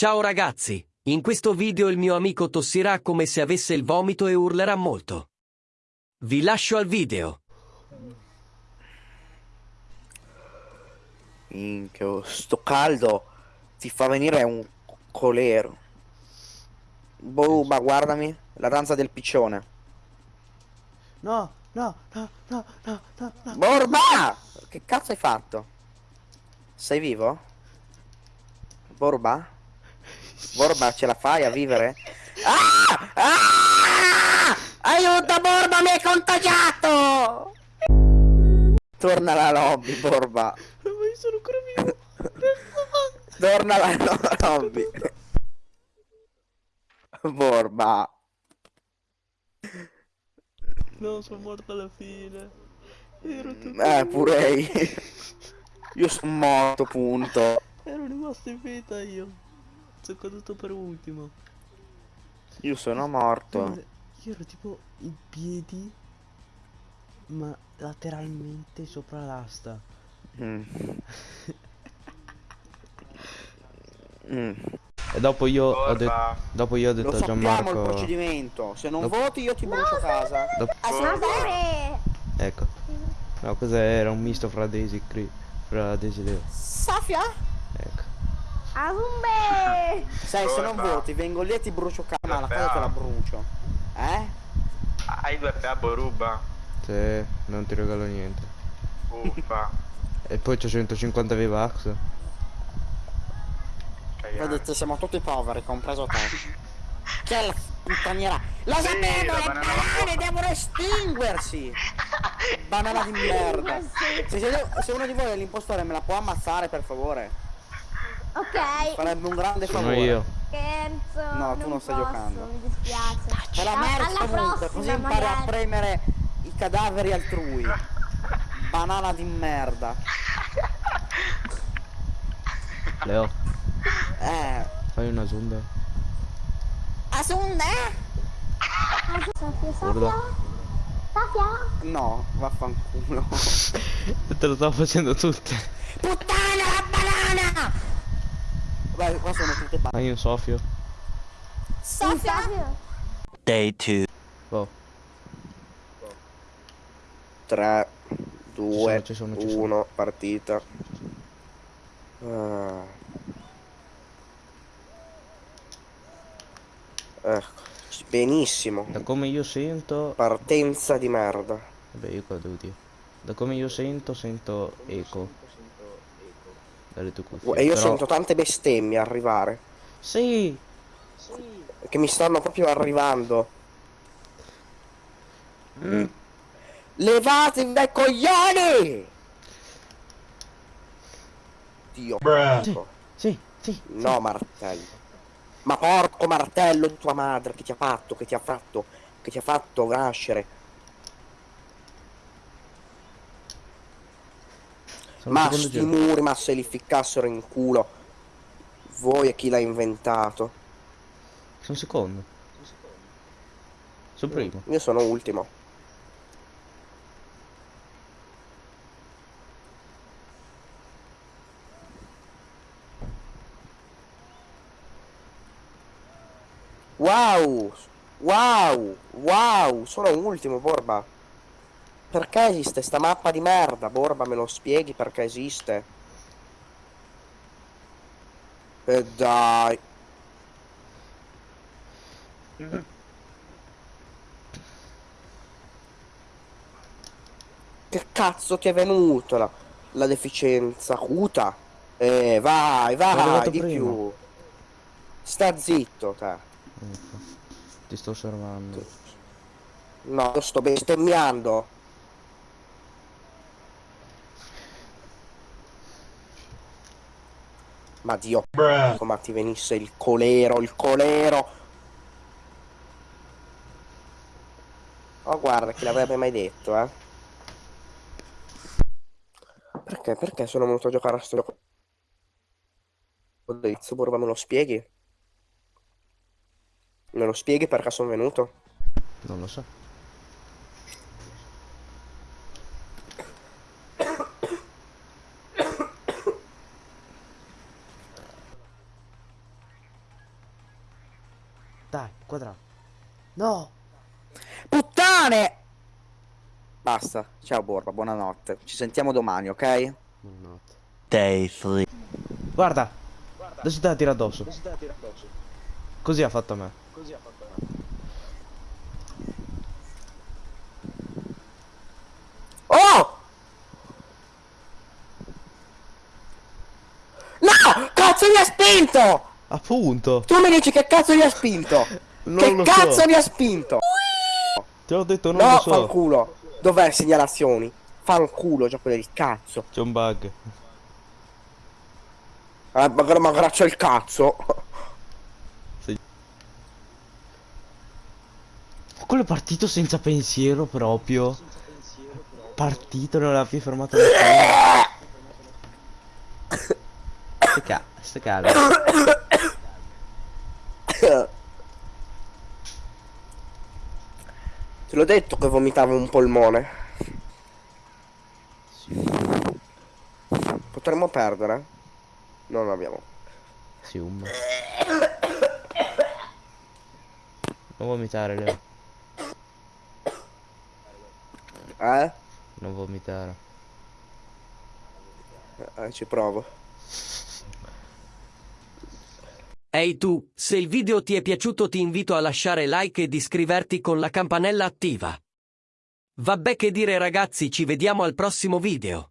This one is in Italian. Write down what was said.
Ciao ragazzi, in questo video il mio amico tossirà come se avesse il vomito e urlerà molto. Vi lascio al video. Minchia, sto caldo ti fa venire un colero. Boh, ma guardami, la danza del piccione. No, no, no, no, no, no, no. Borba! Che cazzo hai fatto? Sei vivo? Borba? Borba, ce la fai a vivere? Ah! Ah! Aiuto, Borba, mi hai contagiato! Torna alla lobby, Borba. Ma io sono ancora vivo. Torna alla lobby. Borba. No, sono morto alla fine. Ero tutto Eh, pure io. Io sono morto, punto. Ero rimasto in vita io. Sono caduto per ultimo. Io sono morto. Guarda, Io ero tipo in piedi, ma lateralmente sopra l'asta. Mm. Mm. E dopo io ho detto. Borba, Dopo io ho Lo detto a sappiamo il Gianmarco. procedimento. Se non Dopo- voti io ti brucio casa. dopo- Borba, Ecco. No, cos'era? Un misto fra Daisy Cre- fra Daisy e Leo. Safia? Azumbe! Sai, se non voti vengo lì e ti brucio casa. Ma la casa te la brucio. Eh? hai due PA Boruba? Se non ti regalo niente. Uffa. E poi c'ho 150 V-Bucks. Vedete, siamo tutti poveri, compreso te. Che è la puttaniera? Lo Sì, sapevo, la le banana- banane devono estinguersi! Banana di merda. Se, se- se uno di voi è l'impostore me la può ammazzare per favore? Ok, Farebbe un grande Sono favore. io. scherzo. No, tu non stai posso, giocando. Mi dispiace. Alla comunque, prossima, così impari a premere i cadaveri altrui. Banana di merda. Leo, Eh. fai una sonda. Asunde? Safia, Guarda. Safia? Safia? No, vaffanculo. Te lo stavo facendo tutte. Puttana la banana! Vai, qua sono tutte banane. Fai un soffio. Safia? Day 2. Oh, 3, 2, Ci sono, ci sono, ci sono. 1, partita. Ah. Ecco, benissimo. da come io sento. Partenza di merda. Vabbè, io qua devo dire. Da come io sento, sento eco. Dalle tue cuffie. E io Però- sento tante bestemmie arrivare. Sì! Che mi stanno proprio arrivando. Mm. Levatevi dai coglioni! Dio porco. Sì, sì. No, martello. Ma porco martello di tua madre che ti ha fatto, che ti ha fatto, che ti ha fatto nascere. Sono Ma secondo sti giro. muri, ma se li ficcassero in culo. Voi e chi l'ha inventato. Sono secondo. Sono primo. Io sono ultimo. Wow! Wow! Wow! Sono ultimo, Borba. Perché esiste sta mappa di merda? Borba, me lo spieghi perché esiste? E dai. Che cazzo ti è venuto la, la deficienza acuta? Eh, vai, vai, di prima. più. Sta zitto, te. Ti sto osservando. No, sto bestemmiando. Ma Dio, ma ti venisse il colero, il colero. Oh, guarda, chi l'avrebbe mai detto, eh? Perché? Perché sono venuto a giocare a sto gioco? Oddio, Borba, me lo spieghi? Me lo spieghi perché sono venuto? Non lo so. Dai, quadrato. No! Puttane! Basta, ciao Borba, buonanotte. Ci sentiamo domani, ok? Buonanotte. Day 3. Guarda! Adesso te la tira addosso. Così ha fatto a me. Oh! No! Cazzo mi ha spinto! Appunto! Tu mi dici che cazzo mi ha spinto? Che cazzo so. mi ha spinto? Te l'ho detto, non no, lo so. fanculo. Dov'è segnalazioni? Fanculo, gioco del cazzo. C'è un bug. Eh, ma, ma graccio il cazzo. Quello è partito senza pensiero proprio. Partito, non l'ha più fermato ste calmo. Te l'ho detto che vomitavo un polmone. Potremmo perdere? Non abbiamo. Sì, un Non vomitare, Leo. Eh? Non vomitare. Eh, ci provo. Ehi tu, se il video ti è piaciuto ti invito a lasciare like ed iscriverti con la campanella attiva. Vabbè che dire ragazzi, ci vediamo al prossimo video.